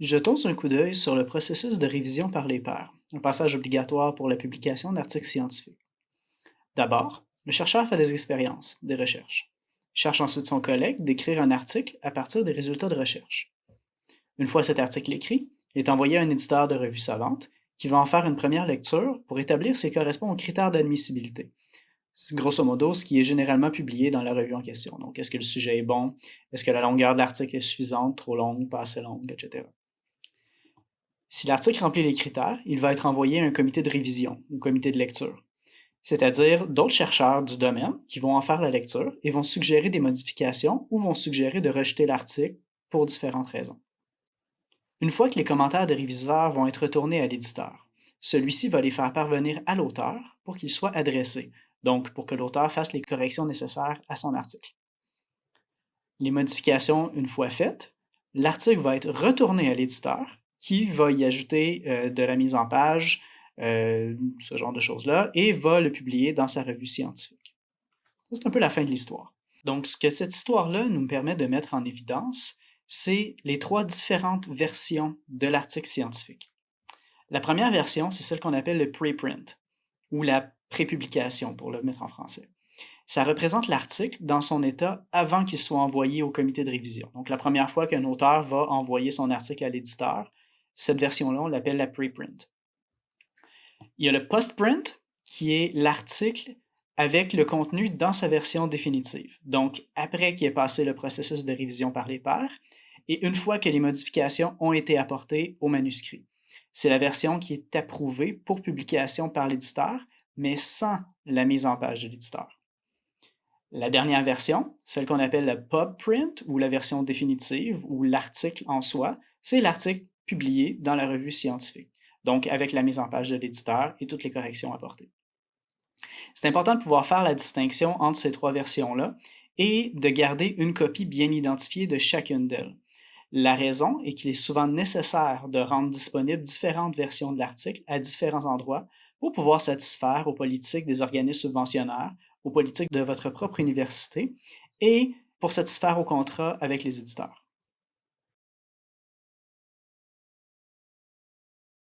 Jetons un coup d'œil sur le processus de révision par les pairs, un passage obligatoire pour la publication d'articles scientifiques. D'abord, le chercheur fait des expériences, des recherches. Il cherche ensuite son collègue d'écrire un article à partir des résultats de recherche. Une fois cet article écrit, il est envoyé à un éditeur de revue savante qui va en faire une première lecture pour établir s'il correspond aux critères d'admissibilité. Grosso modo ce qui est généralement publié dans la revue en question. Donc, est-ce que le sujet est bon? Est-ce que la longueur de l'article est suffisante, trop longue, pas assez longue, etc. Si l'article remplit les critères, il va être envoyé à un comité de révision ou comité de lecture, c'est-à-dire d'autres chercheurs du domaine qui vont en faire la lecture et vont suggérer des modifications ou vont suggérer de rejeter l'article pour différentes raisons. Une fois que les commentaires des réviseurs vont être retournés à l'éditeur, celui-ci va les faire parvenir à l'auteur pour qu'ils soient adressés, donc pour que l'auteur fasse les corrections nécessaires à son article. Les modifications, une fois faites, l'article va être retourné à l'éditeur qui va y ajouter euh, de la mise en page, euh, ce genre de choses-là, et va le publier dans sa revue scientifique. C'est un peu la fin de l'histoire. Donc, ce que cette histoire-là nous permet de mettre en évidence, c'est les trois différentes versions de l'article scientifique. La première version, c'est celle qu'on appelle le preprint, ou la prépublication pour le mettre en français. Ça représente l'article dans son état avant qu'il soit envoyé au comité de révision. Donc, la première fois qu'un auteur va envoyer son article à l'éditeur, cette version-là, on l'appelle la preprint. Il y a le postprint, qui est l'article avec le contenu dans sa version définitive. Donc, après qu'il ait passé le processus de révision par les pairs, et une fois que les modifications ont été apportées au manuscrit. C'est la version qui est approuvée pour publication par l'éditeur, mais sans la mise en page de l'éditeur. La dernière version, celle qu'on appelle la pub print ou la version définitive ou l'article en soi, c'est l'article publié dans la revue scientifique, donc avec la mise en page de l'éditeur et toutes les corrections apportées. C'est important de pouvoir faire la distinction entre ces trois versions-là et de garder une copie bien identifiée de chacune d'elles. La raison est qu'il est souvent nécessaire de rendre disponibles différentes versions de l'article à différents endroits pour pouvoir satisfaire aux politiques des organismes subventionnaires, aux politiques de votre propre université et pour satisfaire aux contrats avec les éditeurs.